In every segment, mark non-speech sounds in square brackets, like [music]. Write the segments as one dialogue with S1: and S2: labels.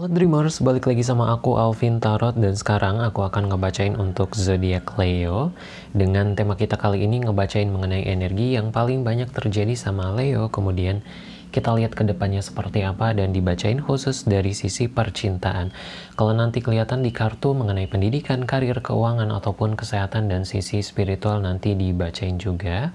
S1: Halo Dreamers, balik lagi sama aku Alvin Tarot. Dan sekarang aku akan ngebacain untuk zodiak Leo. Dengan tema kita kali ini ngebacain mengenai energi yang paling banyak terjadi sama Leo. Kemudian kita lihat ke depannya seperti apa dan dibacain khusus dari sisi percintaan. Kalau nanti kelihatan di kartu mengenai pendidikan, karir, keuangan ataupun kesehatan dan sisi spiritual nanti dibacain juga.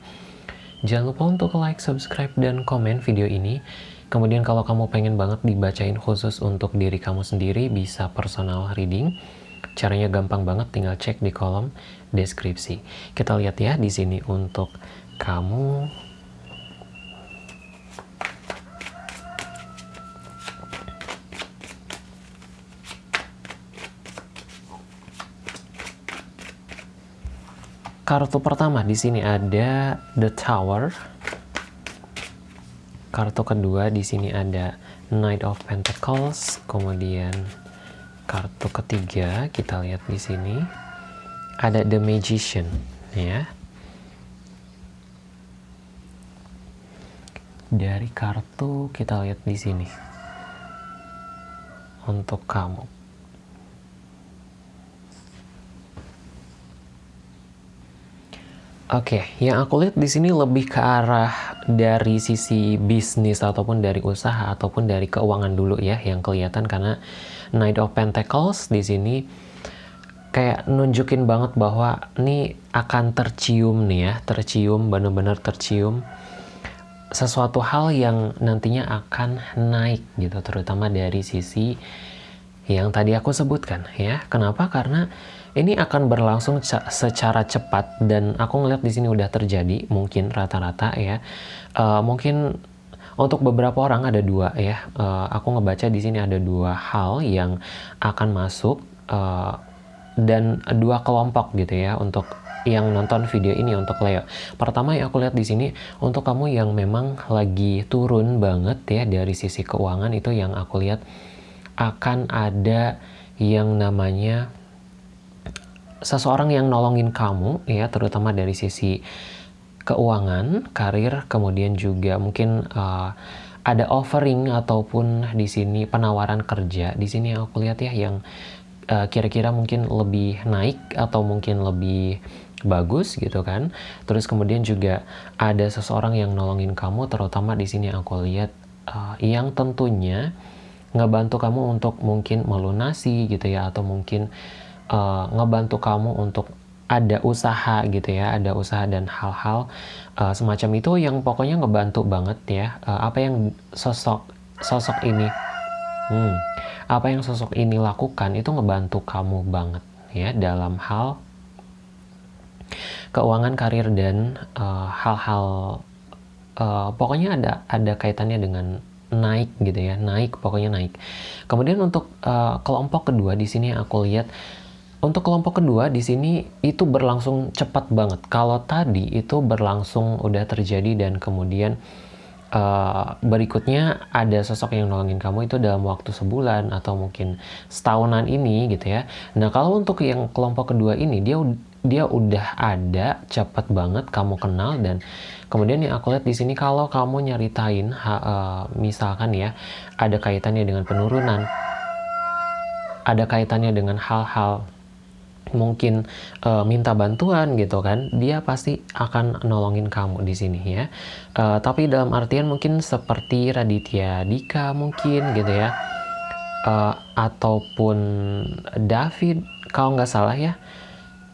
S1: Jangan lupa untuk like, subscribe, dan komen video ini Kemudian kalau kamu pengen banget dibacain khusus untuk diri kamu sendiri, bisa personal reading. Caranya gampang banget, tinggal cek di kolom deskripsi. Kita lihat ya di sini untuk kamu. Kartu pertama di sini ada The Tower kartu kedua di sini ada Knight of Pentacles, kemudian kartu ketiga kita lihat di sini ada The Magician ya. Dari kartu kita lihat di sini untuk kamu Oke, okay, yang aku lihat di sini lebih ke arah dari sisi bisnis ataupun dari usaha ataupun dari keuangan dulu ya yang kelihatan karena Knight of Pentacles di sini kayak nunjukin banget bahwa ini akan tercium nih ya, tercium benar-benar tercium sesuatu hal yang nantinya akan naik gitu terutama dari sisi yang tadi aku sebutkan ya. Kenapa? Karena ini akan berlangsung secara cepat dan aku ngeliat di sini udah terjadi mungkin rata-rata ya. Uh, mungkin untuk beberapa orang ada dua ya. Uh, aku ngebaca di sini ada dua hal yang akan masuk uh, dan dua kelompok gitu ya untuk yang nonton video ini untuk Leo. Pertama yang aku lihat di sini untuk kamu yang memang lagi turun banget ya dari sisi keuangan itu yang aku lihat akan ada yang namanya seseorang yang nolongin kamu ya terutama dari sisi keuangan, karir, kemudian juga mungkin uh, ada offering ataupun di sini penawaran kerja. Di sini aku lihat ya yang uh, kira-kira uh, mungkin lebih naik atau mungkin lebih bagus gitu kan. Terus kemudian juga ada seseorang yang nolongin kamu terutama di sini aku lihat uh, yang tentunya ngebantu kamu untuk mungkin melunasi gitu ya atau mungkin uh, ngebantu kamu untuk ada usaha gitu ya, ada usaha dan hal-hal uh, semacam itu yang pokoknya ngebantu banget ya. Uh, apa yang sosok sosok ini, hmm, apa yang sosok ini lakukan itu ngebantu kamu banget ya dalam hal keuangan karir dan hal-hal uh, uh, pokoknya ada ada kaitannya dengan naik gitu ya, naik pokoknya naik. Kemudian untuk uh, kelompok kedua di sini aku lihat untuk kelompok kedua di sini itu berlangsung cepat banget. Kalau tadi itu berlangsung udah terjadi dan kemudian uh, berikutnya ada sosok yang nolongin kamu itu dalam waktu sebulan atau mungkin setahunan ini gitu ya. Nah kalau untuk yang kelompok kedua ini dia dia udah ada cepat banget kamu kenal dan kemudian yang aku lihat di sini kalau kamu nyeritain ha, uh, misalkan ya ada kaitannya dengan penurunan ada kaitannya dengan hal-hal mungkin uh, minta bantuan gitu kan, dia pasti akan nolongin kamu di sini ya. Uh, tapi dalam artian mungkin seperti Raditya Dika mungkin gitu ya, uh, ataupun David kalau nggak salah ya,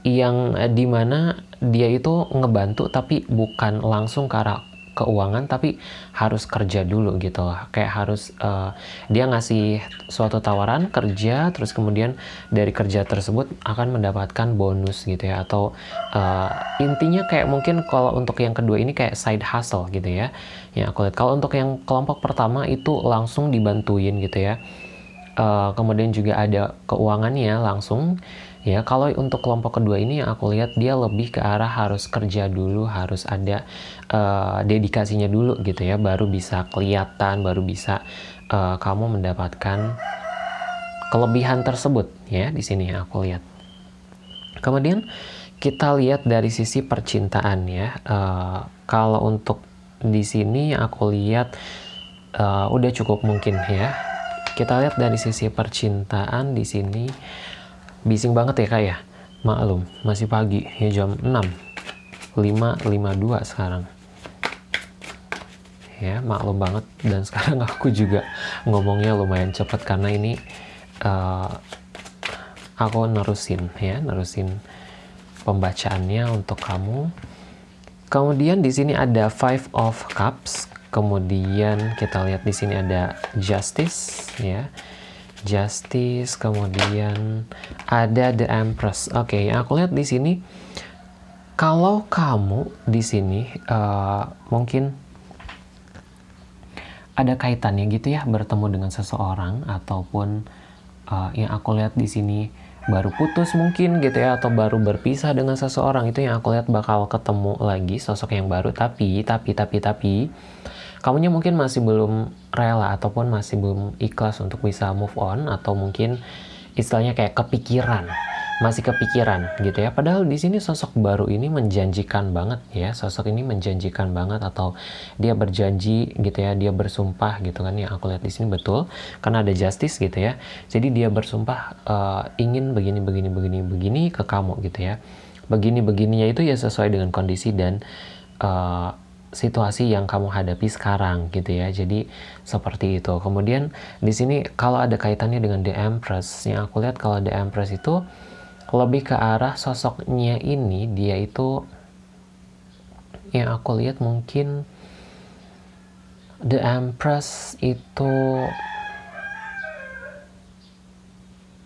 S1: yang di mana dia itu ngebantu tapi bukan langsung ke arah keuangan tapi harus kerja dulu gitu. Loh kayak harus uh, dia ngasih suatu tawaran kerja terus kemudian dari kerja tersebut akan mendapatkan bonus gitu ya. Atau uh, intinya kayak mungkin kalau untuk yang kedua ini kayak side hustle gitu ya. Aku lihat. Kalau untuk yang kelompok pertama itu langsung dibantuin gitu ya. Uh, kemudian juga ada keuangannya langsung Ya, kalau untuk kelompok kedua ini yang aku lihat dia lebih ke arah harus kerja dulu, harus ada uh, dedikasinya dulu gitu ya, baru bisa kelihatan, baru bisa uh, kamu mendapatkan kelebihan tersebut ya di sini aku lihat. Kemudian kita lihat dari sisi percintaan ya. Uh, kalau untuk di sini aku lihat uh, udah cukup mungkin ya kita lihat dari sisi percintaan di sini bising banget ya kak ya? Maklum masih pagi. Ya jam 6 5.52 sekarang. Ya maklum banget. Dan [laughs] sekarang aku juga ngomongnya lumayan cepet karena ini uh, aku nerusin ya nerusin pembacaannya untuk kamu. Kemudian di sini ada five of cups. Kemudian kita lihat di sini ada justice ya justice kemudian ada the empress. Oke okay, aku lihat di sini kalau kamu di sini uh, mungkin ada kaitannya gitu ya bertemu dengan seseorang ataupun uh, yang aku lihat di sini baru putus mungkin gitu ya atau baru berpisah dengan seseorang itu yang aku lihat bakal ketemu lagi sosok yang baru. Tapi tapi tapi tapi kamunya mungkin masih belum rela ataupun masih belum ikhlas untuk bisa move on atau mungkin istilahnya kayak kepikiran masih kepikiran gitu ya. Padahal di sini sosok baru ini menjanjikan banget ya sosok ini menjanjikan banget atau dia berjanji gitu ya dia bersumpah gitu kan yang aku lihat di sini betul karena ada justice gitu ya. Jadi dia bersumpah uh, ingin begini begini begini begini ke kamu gitu ya. Begini begininya itu ya sesuai dengan kondisi dan uh, situasi yang kamu hadapi sekarang gitu ya. Jadi seperti itu. Kemudian di sini kalau ada kaitannya dengan The Empress, yang aku lihat kalau The Empress itu lebih ke arah sosoknya ini dia itu yang aku lihat mungkin The Empress itu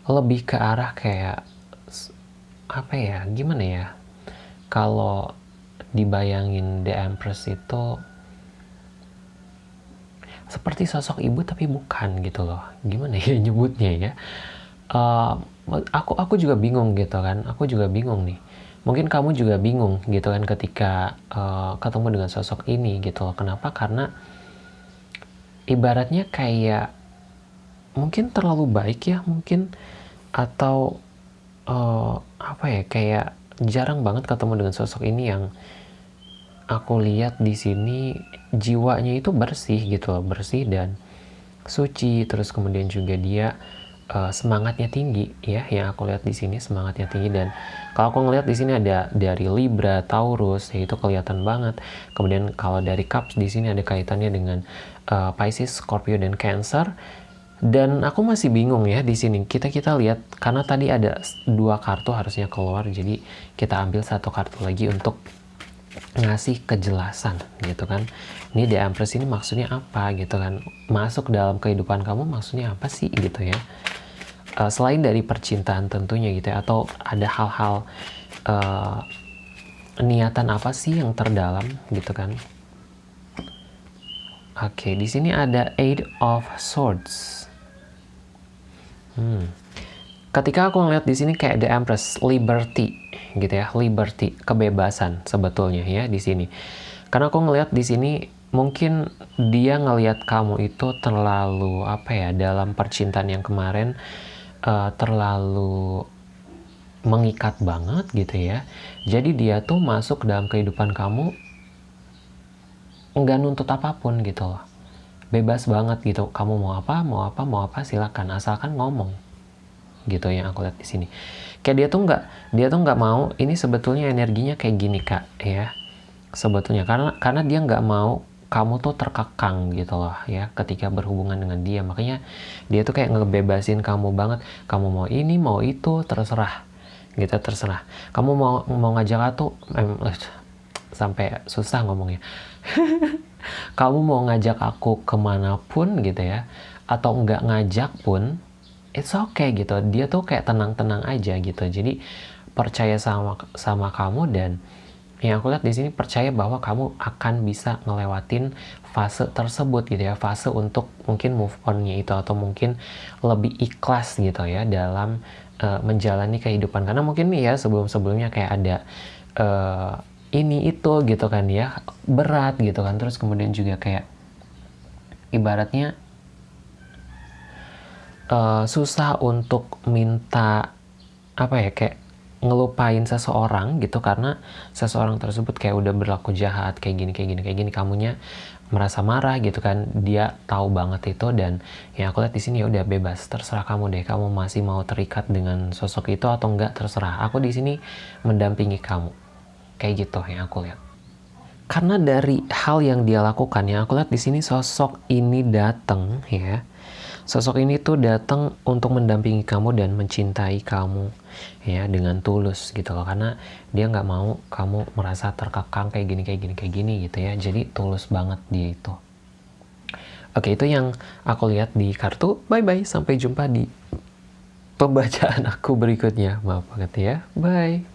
S1: lebih ke arah kayak apa ya gimana ya kalau dibayangin The Empress itu seperti sosok ibu tapi bukan gitu loh. Gimana ya [laughs] nyebutnya ya? Uh, aku aku juga bingung gitu kan. Aku juga bingung nih. Mungkin kamu juga bingung gitu kan ketika uh, ketemu dengan sosok ini gitu loh. Kenapa? Karena ibaratnya kayak mungkin terlalu baik ya mungkin. Atau uh, apa ya kayak jarang banget ketemu dengan sosok ini yang aku lihat di sini jiwanya itu bersih gitu loh, bersih dan suci. Terus kemudian juga dia uh, semangatnya tinggi ya, yang aku lihat di sini semangatnya tinggi dan kalau aku ngelihat di sini ada dari Libra, Taurus, ya itu kelihatan banget. Kemudian kalau dari Cups di sini ada kaitannya dengan uh, Pisces, Scorpio dan Cancer. Dan aku masih bingung ya di sini. Kita kita lihat karena tadi ada dua kartu harusnya keluar, jadi kita ambil satu kartu lagi untuk ngasih kejelasan gitu kan. Ini The Empress ini maksudnya apa gitu kan. Masuk dalam kehidupan kamu maksudnya apa sih gitu ya. Uh, selain dari percintaan tentunya gitu ya atau ada hal-hal uh, niatan apa sih yang terdalam gitu kan. Oke okay, di sini ada Eight of Swords. Hmm. Ketika aku ngeliat di sini kayak The Empress Liberty gitu ya liberty kebebasan sebetulnya ya di sini. Karena aku ngelihat di sini mungkin dia ngelihat kamu itu terlalu apa ya dalam percintaan yang kemarin uh, terlalu mengikat banget gitu ya. Jadi dia tuh masuk dalam kehidupan kamu nggak nuntut apa pun gitu loh. Bebas banget gitu kamu mau apa mau apa mau apa silakan. Asalkan ngomong gitu yang aku lihat di sini. Kayak dia tuh nggak dia tuh nggak mau ini sebetulnya energinya kayak gini kak ya. Sebetulnya karena karena dia nggak mau kamu tuh terkekang gitu loh ya ketika berhubungan dengan dia. Makanya dia tuh kayak ngebebasin kamu banget. Kamu mau ini mau itu terserah gitu terserah. Kamu mau mau ngajak aku eh, [tsk] sampai susah ngomongnya. [laughs] Kamu mau ngajak aku ke mana pun gitu ya atau nggak ngajak pun it's okay gitu. Dia tuh kayak tenang-tenang aja gitu. Jadi percaya sama sama kamu dan yang aku lihat di sini percaya bahwa kamu akan bisa ngelewatin fase tersebut gitu ya. Fase untuk mungkin move onnya itu atau mungkin lebih ikhlas gitu ya dalam uh, menjalani kehidupan. Karena mungkin ya sebelum sebelumnya kayak ada uh, ini itu gitu kan ya berat gitu kan. Terus kemudian juga kayak ibaratnya uh, susah untuk minta apa ya kayak ngelupain seseorang gitu karena seseorang tersebut kayak udah berlaku jahat kayak gini kayak gini kayak gini kamunya merasa marah gitu kan dia tahu banget itu dan ya aku lihat di sini ya udah bebas terserah kamu deh kamu masih mau terikat dengan sosok itu atau enggak terserah. Aku di sini mendampingi kamu. Kayak gitu yang aku lihat. Karena dari hal yang dia lakukan ya aku lihat di sini sosok ini datang ya sosok ini tuh datang untuk mendampingi kamu dan mencintai kamu ya dengan tulus gitu loh. Karena dia nggak mau kamu merasa terkekang kayak gini kayak gini kayak gini gitu ya. Jadi tulus banget dia itu. Oke itu yang aku lihat di kartu. Bye bye sampai jumpa di pembacaan aku berikutnya. Maaf banget ya. Bye